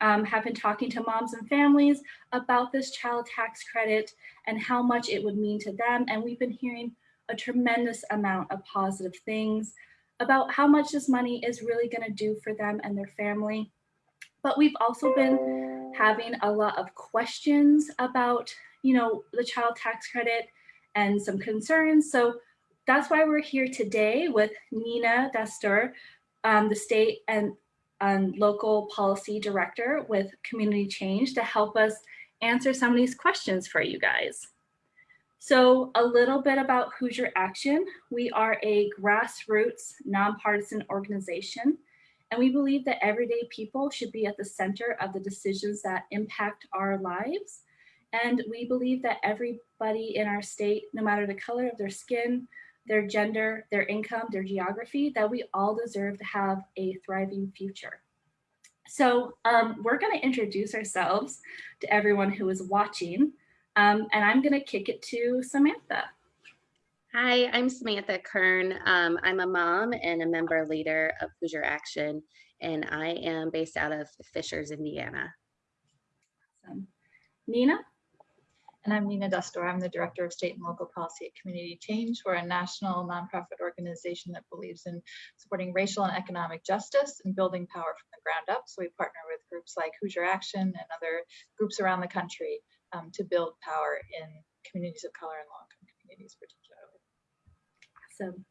Um, have been talking to moms and families about this child tax credit and how much it would mean to them. And we've been hearing a tremendous amount of positive things about how much this money is really going to do for them and their family. But we've also been having a lot of questions about, you know, the child tax credit and some concerns. So that's why we're here today with Nina Dastur, um, the state and um, local policy director with Community Change to help us answer some of these questions for you guys. So a little bit about Hoosier Action. We are a grassroots nonpartisan organization, and we believe that everyday people should be at the center of the decisions that impact our lives. And we believe that everybody in our state, no matter the color of their skin, their gender, their income, their geography, that we all deserve to have a thriving future. So um, we're gonna introduce ourselves to everyone who is watching, um, and I'm gonna kick it to Samantha. Hi, I'm Samantha Kern. Um, I'm a mom and a member leader of Hoosier Action, and I am based out of Fishers, Indiana. Awesome. Nina? And I'm Nina Dastur. I'm the Director of State and Local Policy at Community Change. We're a national nonprofit organization that believes in supporting racial and economic justice and building power from the ground up. So we partner with groups like Hoosier Action and other groups around the country um, to build power in communities of color and low-income communities particularly. Awesome.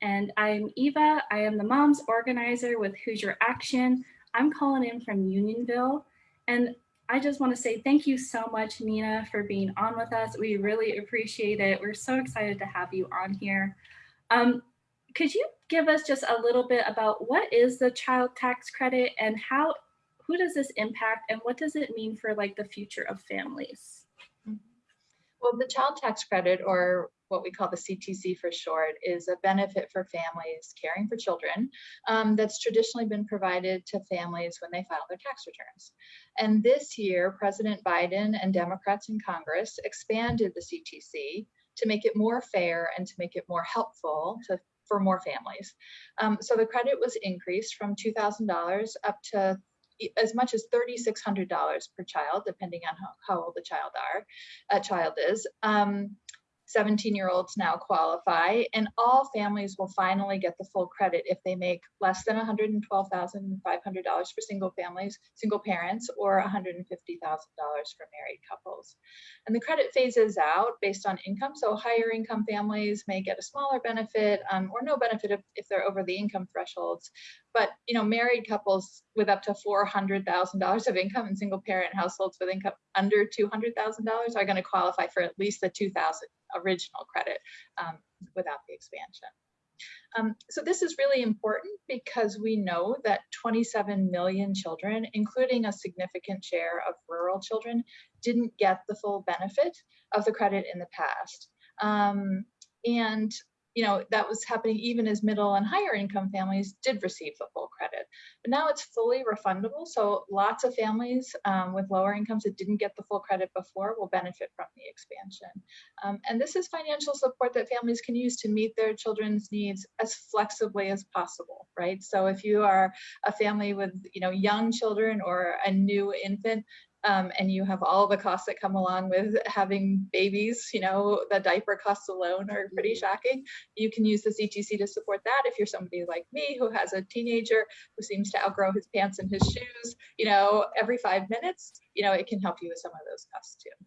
And I'm Eva. I am the moms organizer with Hoosier Action. I'm calling in from Unionville. And I just want to say thank you so much, Nina, for being on with us. We really appreciate it. We're so excited to have you on here. Um, could you give us just a little bit about what is the child tax credit and how, who does this impact and what does it mean for like the future of families? Well, the child tax credit or what we call the CTC for short, is a benefit for families caring for children um, that's traditionally been provided to families when they file their tax returns. And this year, President Biden and Democrats in Congress expanded the CTC to make it more fair and to make it more helpful to for more families. Um, so the credit was increased from $2,000 up to as much as $3,600 per child, depending on how, how, old the child are, a child is. Um, 17 year olds now qualify and all families will finally get the full credit if they make less than $112,500 for single families, single parents, or $150,000 for married couples. And the credit phases out based on income. So higher income families may get a smaller benefit um, or no benefit if, if they're over the income thresholds. But you know, married couples with up to $400,000 of income and single parent households with income under $200,000 are going to qualify for at least the 2000 original credit um, without the expansion. Um, so this is really important because we know that 27 million children, including a significant share of rural children, didn't get the full benefit of the credit in the past. Um, and you know, that was happening even as middle and higher income families did receive the full credit. But now it's fully refundable. So lots of families um, with lower incomes that didn't get the full credit before will benefit from the expansion. Um, and this is financial support that families can use to meet their children's needs as flexibly as possible, right? So if you are a family with, you know, young children or a new infant, um, and you have all the costs that come along with having babies, you know, the diaper costs alone are pretty mm-hmm. shocking. You can use the CTC to support that if you're somebody like me who has a teenager who seems to outgrow his pants and his shoes, you know, every five minutes, you know, it can help you with some of those costs too.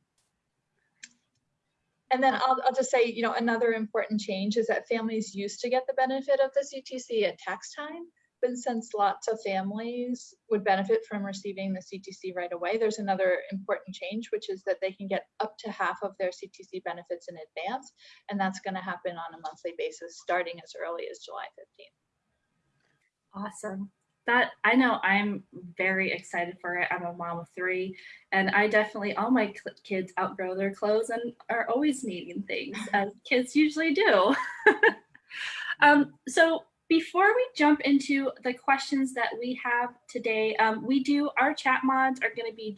And then I'll, I'll just say, you know, another important change is that families used to get the benefit of the CTC at tax time. But since lots of families would benefit from receiving the CTC right away, there's another important change, which is that they can get up to half of their CTC benefits in advance. And that's going to happen on a monthly basis starting as early as July 15th. Awesome. That I know I'm very excited for it. I'm a mom of three, and I definitely, all my kids outgrow their clothes and are always needing things, as kids usually do. um, so before we jump into the questions that we have today, um, we do, our chat mods are gonna be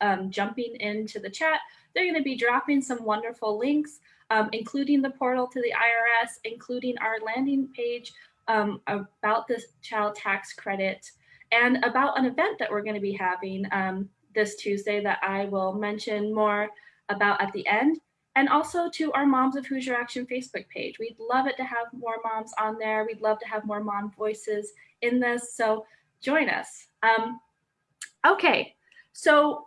um, jumping into the chat. They're gonna be dropping some wonderful links, um, including the portal to the IRS, including our landing page um, about this child tax credit. and about an event that we're going to be having um, this Tuesday that I will mention more about at the end. And also to our Moms of Hoosier Action Facebook page. We'd love it to have more moms on there. We'd love to have more mom voices in this. So join us. Um, okay, so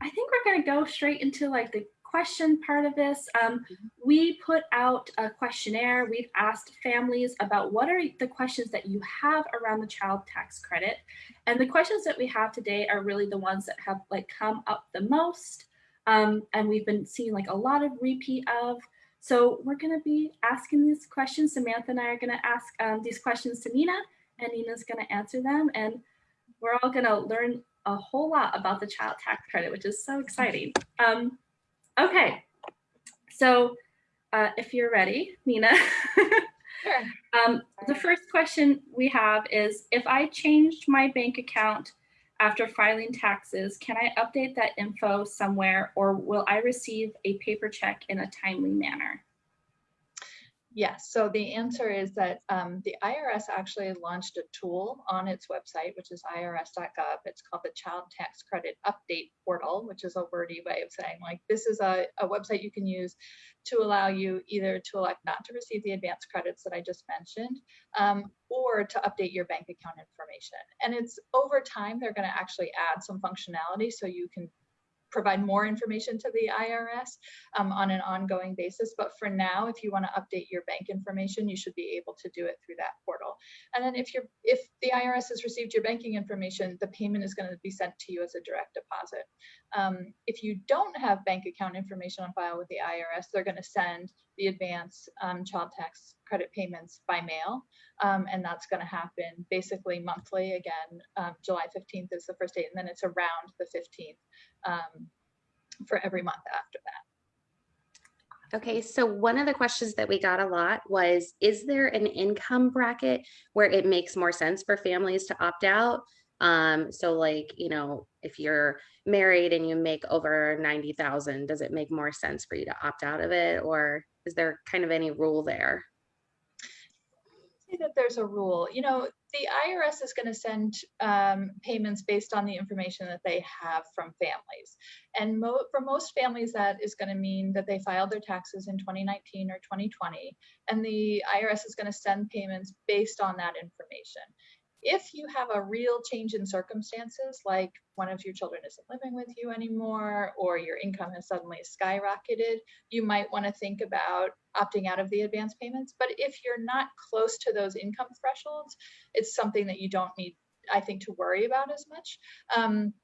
I think we're going to go straight into like the question part of this. Um, we put out a questionnaire. We've asked families about what are the questions that you have around the child tax credit. And the questions that we have today are really the ones that have like come up the most. Um, and we've been seeing like a lot of repeat of. So we're going to be asking these questions. Samantha and I are going to ask um, these questions to Nina and Nina's going to answer them. And we're all going to learn a whole lot about the child tax credit, which is so exciting. Um, okay, so uh, if you're ready, Nina. Sure. um, the first question we have is, if I changed my bank account after filing taxes, can I update that info somewhere or will I receive a paper check in a timely manner? Yes, so the answer is that um, the IRS actually launched a tool on its website, which is irs.gov. It's called the Child Tax Credit Update Portal, which is a wordy way of saying like this is a, a website you can use to allow you either to elect not to receive the advance credits that I just mentioned, um, or to update your bank account information. And it's over time, they're gonna actually add some functionality so you can provide more information to the IRS um, on an ongoing basis. But for now, if you want to update your bank information, you should be able to do it through that portal. And then if you're if the IRS has received your banking information, the payment is going to be sent to you as a direct deposit. Um, if you don't have bank account information on file with the IRS, they're going to send the advance um, child tax credit payments by mail. Um, and that's going to happen basically monthly. Again, um, July 15th is the first date, and then it's around the 15th um, for every month after that. Okay, so one of the questions that we got a lot was, is there an income bracket where it makes more sense for families to opt out? Um, so like, you know, if you're married and you make over 90,000, does it make more sense for you to opt out of it? Or is there kind of any rule there? that there's a rule. You know, the IRS is going to send um, payments based on the information that they have from families. And mo for most families, that is going to mean that they filed their taxes in 2019 or 2020, and the IRS is going to send payments based on that information if you have a real change in circumstances, like one of your children isn't living with you anymore, or your income has suddenly skyrocketed, you might want to think about opting out of the advance payments. But if you're not close to those income thresholds, it's something that you don't need, I think, to worry about as much. Um,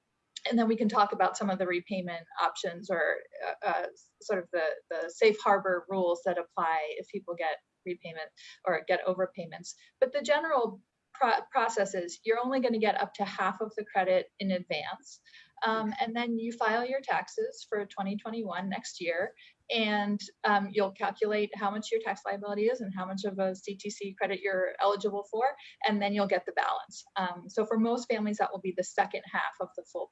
and then we can talk about some of the repayment options or uh, uh, sort of the, the safe harbor rules that apply if people get repayment or get overpayments. But the general pro processes, you're only going to get up to half of the credit in advance. Um, and then you file your taxes for 2021 next year, and um, you'll calculate how much your tax liability is and how much of a CTC credit you're eligible for, and then you'll get the balance. Um, so for most families, that will be the second half of the full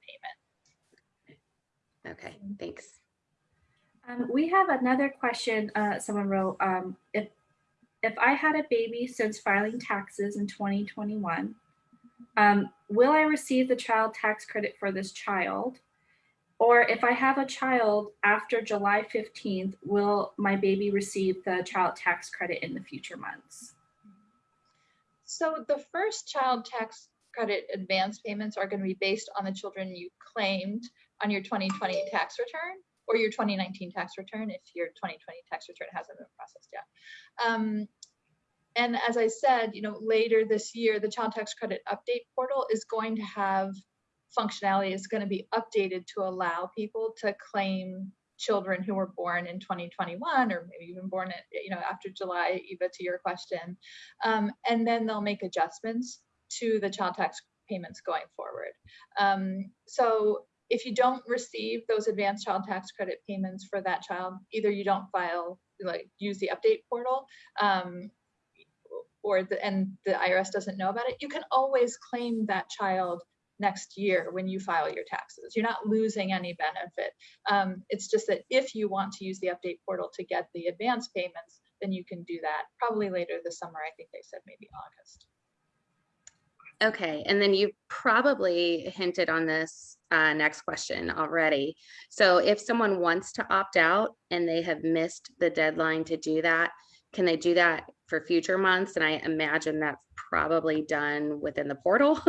payment. Okay, thanks. Um, we have another question uh, someone wrote. Um, if if I had a baby since filing taxes in 2021, um, will I receive the child tax credit for this child? Or if I have a child after July 15th, will my baby receive the child tax credit in the future months? So the first child tax credit advance payments are going to be based on the children you claimed on your 2020 tax return or your 2019 tax return if your 2020 tax return hasn't been processed yet. Um, and as I said, you know, later this year, the child tax credit update portal is going to have functionality is going to be updated to allow people to claim children who were born in 2021 or maybe even born at, you know after July Eva to your question um, and then they'll make adjustments to the child tax payments going forward um, so if you don't receive those advanced child tax credit payments for that child, either you don't file, like use the update portal, um, or the, and the IRS doesn't know about it, you can always claim that child next year when you file your taxes. You're not losing any benefit. Um, it's just that if you want to use the update portal to get the advance payments, then you can do that probably later this summer. I think they said maybe August. Okay, and then you probably hinted on this uh, next question already. So if someone wants to opt out and they have missed the deadline to do that, can they do that for future months? And I imagine that's probably done within the portal.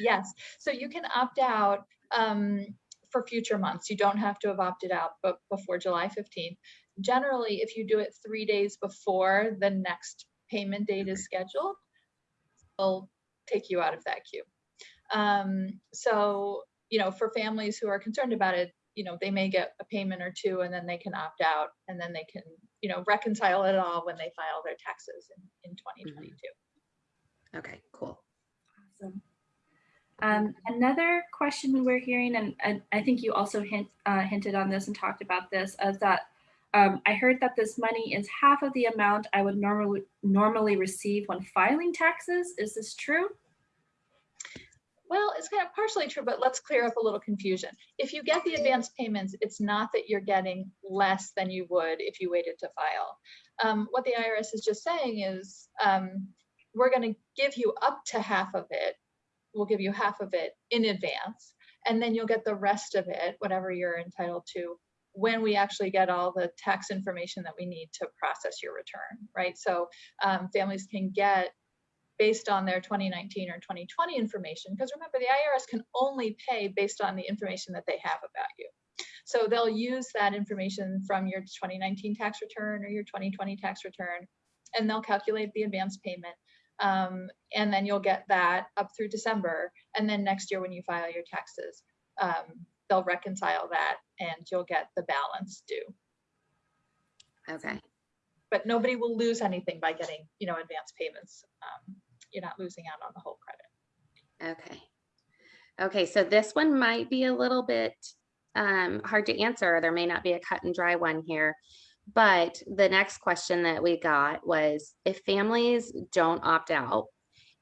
Yes, so you can opt out um, for future months. You don't have to have opted out but before July 15th. Generally, if you do it three days before the next payment date is scheduled, take you out of that queue. Um, so, you know, for families who are concerned about it, you know, they may get a payment or two and then they can opt out and then they can, you know, reconcile it all when they file their taxes in, in 2022. Okay, cool. Awesome. Um, another question we're hearing, and, and I think you also hint, uh, hinted on this and talked about this, is that um, I heard that this money is half of the amount I would normally normally receive when filing taxes. Is this true? Well, it's kind of partially true, but let's clear up a little confusion. If you get the advance payments, it's not that you're getting less than you would if you waited to file. Um, what the IRS is just saying is um, we're going to give you up to half of it. We'll give you half of it in advance, and then you'll get the rest of it, whatever you're entitled to, when we actually get all the tax information that we need to process your return, right? So um, families can get based on their 2019 or 2020 information, because remember the IRS can only pay based on the information that they have about you. So they'll use that information from your 2019 tax return or your 2020 tax return, and they'll calculate the advance payment. Um, and then you'll get that up through December. And then next year when you file your taxes, um, they'll reconcile that and you'll get the balance due. Okay, But nobody will lose anything by getting, you know, advance payments. Um, you're not losing out on the whole credit. okay. Okay, so this one might be a little bit um, hard to answer. There may not be a cut and dry one here. But the next question that we got was if families don't opt out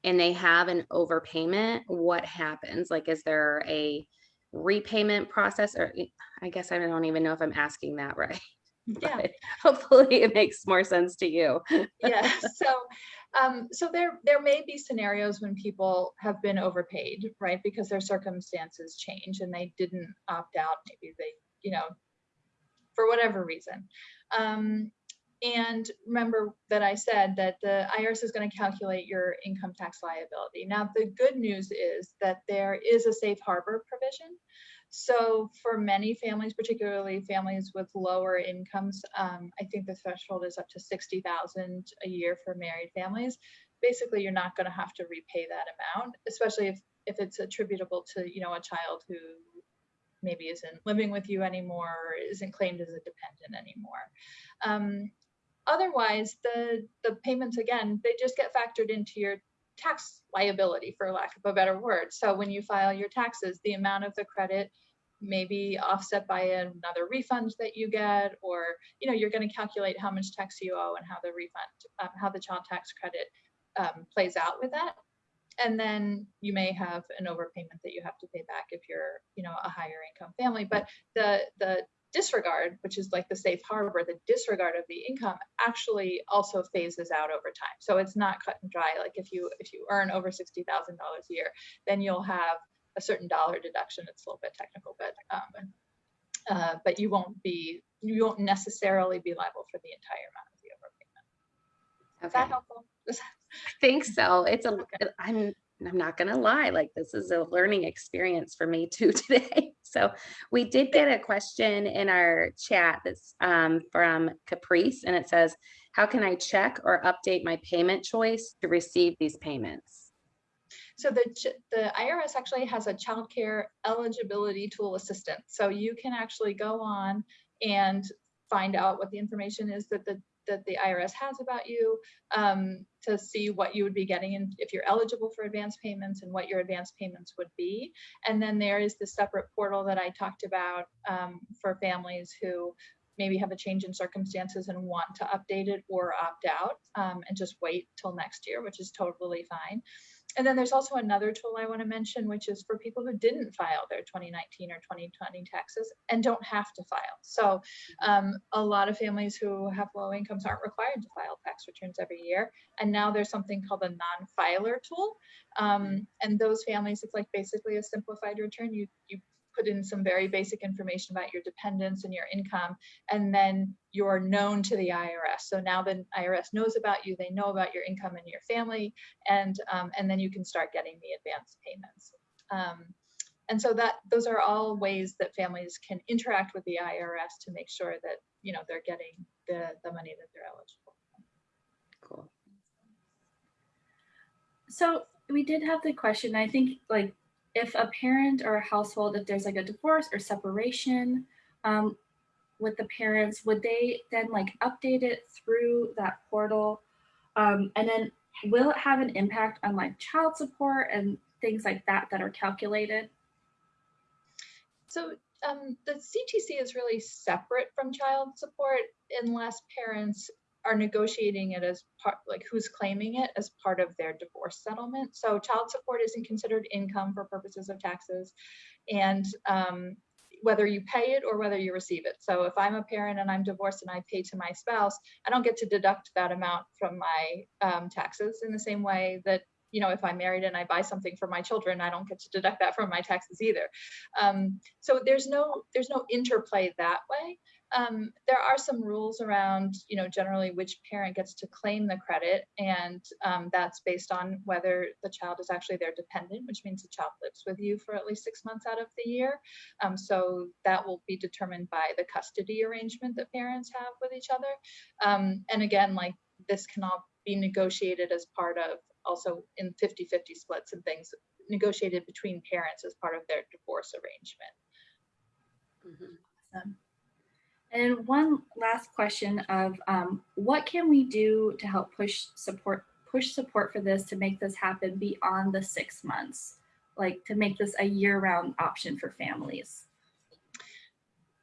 and they have an overpayment, what happens? Like, is there a repayment process or I guess I don't even know if I'm asking that right. Yeah. But hopefully it makes more sense to you. yeah so um so there there may be scenarios when people have been overpaid right because their circumstances change and they didn't opt out maybe they you know for whatever reason um and remember that I said that the IRS is going to calculate your income tax liability. Now, the good news is that there is a safe harbor provision. So for many families, particularly families with lower incomes, um, I think the threshold is up to 60,000 a year for married families. Basically, you're not going to have to repay that amount, especially if, if it's attributable to, you know, a child who maybe isn't living with you anymore or isn't claimed as a dependent anymore. Um, otherwise, the, the payments, again, they just get factored into your tax liability, for lack of a better word. So when you file your taxes, the amount of the credit may be offset by another refund that you get, or you know, you're going to calculate how much tax you owe and how the refund, um, how the child tax credit um, plays out with that. And then you may have an overpayment that you have to pay back if you're, you know, a higher income family. But the the disregard, which is like the safe harbor, the disregard of the income actually also phases out over time. So it's not cut and dry. Like if you if you earn over sixty thousand dollars a year, then you'll have a certain dollar deduction. It's a little bit technical, but um, uh, but you won't be you won't necessarily be liable for the entire amount of the overpayment. Is that Okay, helpful? I think so. It's a, Okay. I'm, I'm not gonna lie, like this is a learning experience for me too today. So we did get a question in our chat that's um, from Caprice and it says, how can I check or update my payment choice to receive these payments? So the, the IRS actually has a childcare eligibility tool assistant. So you can actually go on and find out what the information is that the that the IRS has about you um, to see what you would be getting and if you're eligible for advance payments and what your advance payments would be. And then there is the separate portal that I talked about um, for families who maybe have a change in circumstances and want to update it or opt out um, and just wait till next year, which is totally fine. And then there's also another tool I want to mention, which is for people who didn't file their 2019 or 2020 taxes and don't have to file. So um, a lot of families who have low incomes aren't required to file tax returns every year. And now there's something called a non-filer tool. Um, and those families, it's like basically a simplified return. You, you put in some very basic information about your dependents and your income, and then you're known to the IRS. So now the IRS knows about you, they know about your income and your family, and, um, and then you can start getting the advance payments. Um, and so that those are all ways that families can interact with the IRS to make sure that you know they're getting the, the money that they're eligible for. Cool. So we did have the question, I think like if a parent or a household, if there's like a divorce or separation um, with the parents, would they then like update it through that portal? Um, and then will it have an impact on like child support and things like that that are calculated? So um, the CTC is really separate from child support unless parents are negotiating it as part, like who's claiming it as part of their divorce settlement. So child support isn't considered income for purposes of taxes. And um, whether you pay it or whether you receive it. So if I'm a parent and I'm divorced and I pay to my spouse, I don't get to deduct that amount from my um, taxes in the same way that you know, if I'm married and I buy something for my children, I don't get to deduct that from my taxes either. Um, so there's no there's no interplay that way. Um, there are some rules around, you know, generally which parent gets to claim the credit, and um, that's based on whether the child is actually their dependent, which means the child lives with you for at least six months out of the year. Um, so that will be determined by the custody arrangement that parents have with each other. Um, and again, like this can all be negotiated as part of also in 50-50 splits and things negotiated between parents as part of their divorce arrangement. Mm -hmm. awesome. And one last question of um, what can we do to help push support push support for this to make this happen beyond the six months, like to make this a year-round option for families?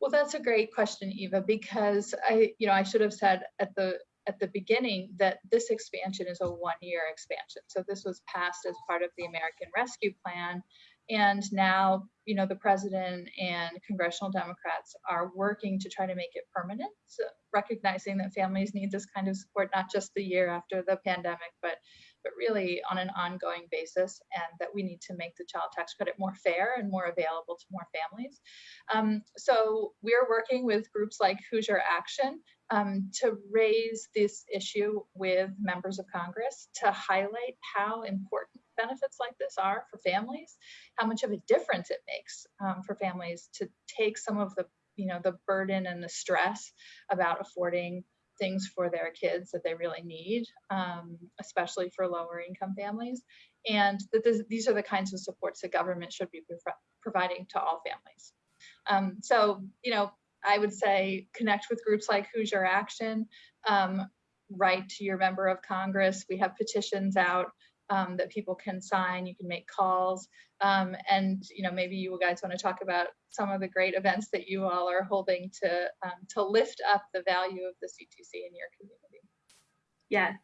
Well, that's a great question, Eva, because I, you know, I should have said at the at the beginning that this expansion is a one-year expansion. So this was passed as part of the American Rescue Plan, and now, you know, the president and congressional Democrats are working to try to make it permanent, so recognizing that families need this kind of support not just the year after the pandemic, but but really on an ongoing basis, and that we need to make the child tax credit more fair and more available to more families. Um, so we're working with groups like Hoosier Action um, to raise this issue with members of Congress to highlight how important benefits like this are for families, how much of a difference it makes um, for families to take some of the, you know, the burden and the stress about affording things for their kids that they really need, um, especially for lower income families. And that this, these are the kinds of supports that government should be providing to all families. Um, so, you know, I would say connect with groups like Hoosier Action, um, write to your member of Congress. We have petitions out um, that people can sign. You can make calls. Um, and, you know, maybe you guys want to talk about some of the great events that you all are holding to, um, to lift up the value of the CTC in your community. Yes.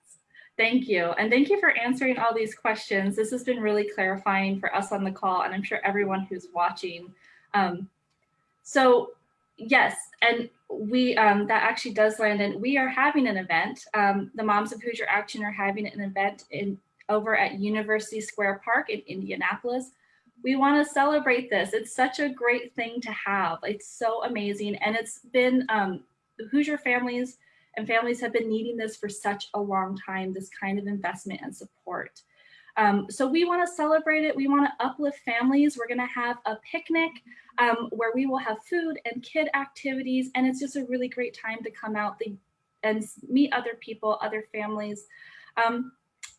Thank you. And thank you for answering all these questions. This has been really clarifying for us on the call, and I'm sure everyone who's watching. Um, so yes, and we um, that actually does land in, we are having an event. Um, the Moms of Hoosier Action are having an event in over at University Square Park in Indianapolis. We want to celebrate this. It's such a great thing to have. It's so amazing. And it's been, um, the Hoosier families and families have been needing this for such a long time, this kind of investment and support. Um, so we want to celebrate it. We want to uplift families. We're going to have a picnic um, where we will have food and kid activities. And it's just a really great time to come out and meet other people, other families. Um,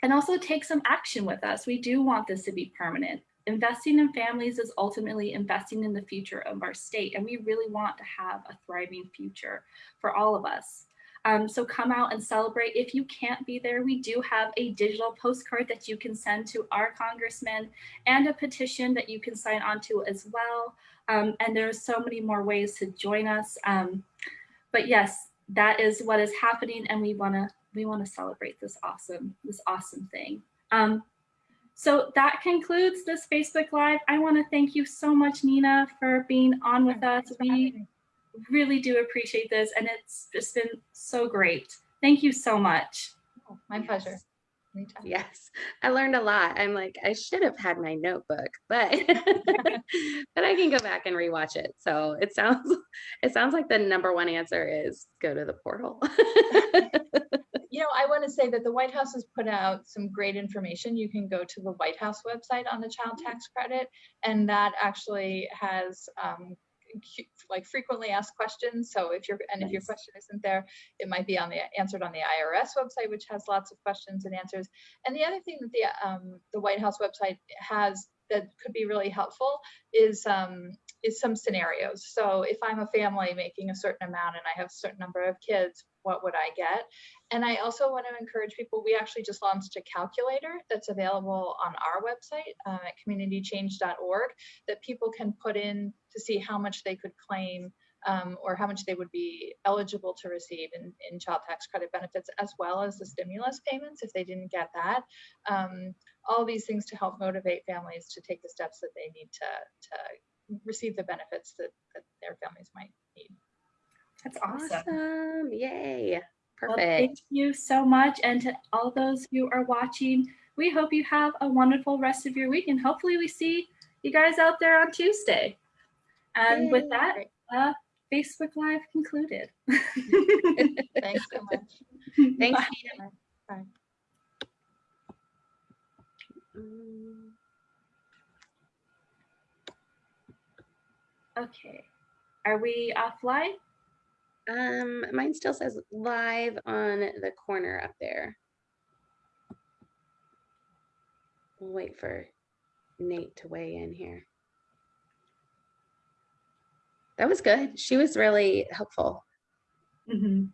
and also take some action with us. We do want this to be permanent. Investing in families is ultimately investing in the future of our state, and we really want to have a thriving future for all of us. Um, so come out and celebrate. If you can't be there, we do have a digital postcard that you can send to our congressman and a petition that you can sign on to as well. Um, and are so many more ways to join us. Um, but yes, that is what is happening and we wanna we want to celebrate this awesome, this awesome thing. Um, So that concludes this Facebook Live. I want to thank you so much, Nina, for being on with us. Thanks for having We really do appreciate this, and it's just been so great. Thank you so much. Oh, My pleasure. Yes, I learned a lot. I'm like, I should have had my notebook, but but I can go back and rewatch it. So it sounds it sounds like the number one answer is go to the portal. You know, I want to say that the White House has put out some great information. You can go to the White House website on the child tax credit, and that actually has um, like frequently asked questions. So if you're, and if your question isn't there, it might be on the, answered on the IRS website, which has lots of questions and answers. And the other thing that the, um, the White House website has that could be really helpful is, um, is some scenarios. So if I'm a family making a certain amount and I have a certain number of kids, what would I get? And I also want to encourage people, we actually just launched a calculator that's available on our website um, at communitychange.org that people can put in to see how much they could claim um, or how much they would be eligible to receive in, in child tax credit benefits, as well as the stimulus payments if they didn't get that. Um, all these things to help motivate families to take the steps that they need to, to receive the benefits that, that their families might need. That's awesome. awesome. Yay. Well, Perfect. thank you so much. And to all those who are watching, we hope you have a wonderful rest of your week and hopefully we see you guys out there on Tuesday. And with that, uh, Facebook Live concluded. Thanks so much. Thanks. Bye. Nina. Bye. Okay. Are we offline? Um, mine still says live on the corner up there. We'll wait for Nate to weigh in here. That was good. She was really helpful. Mhm.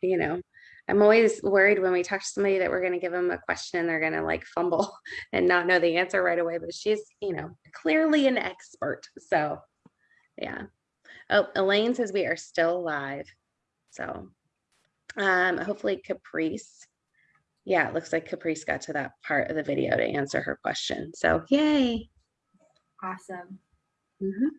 You know, I'm always worried when we talk to somebody that we're going to give them a question and they're going to like fumble and not know the answer right away. But she's, you know, clearly an expert. So, yeah. Oh, Elaine says we are still live. So, um, hopefully Caprice. Yeah, it looks like Caprice got to that part of the video to answer her question. So, yay. Awesome. Mhm.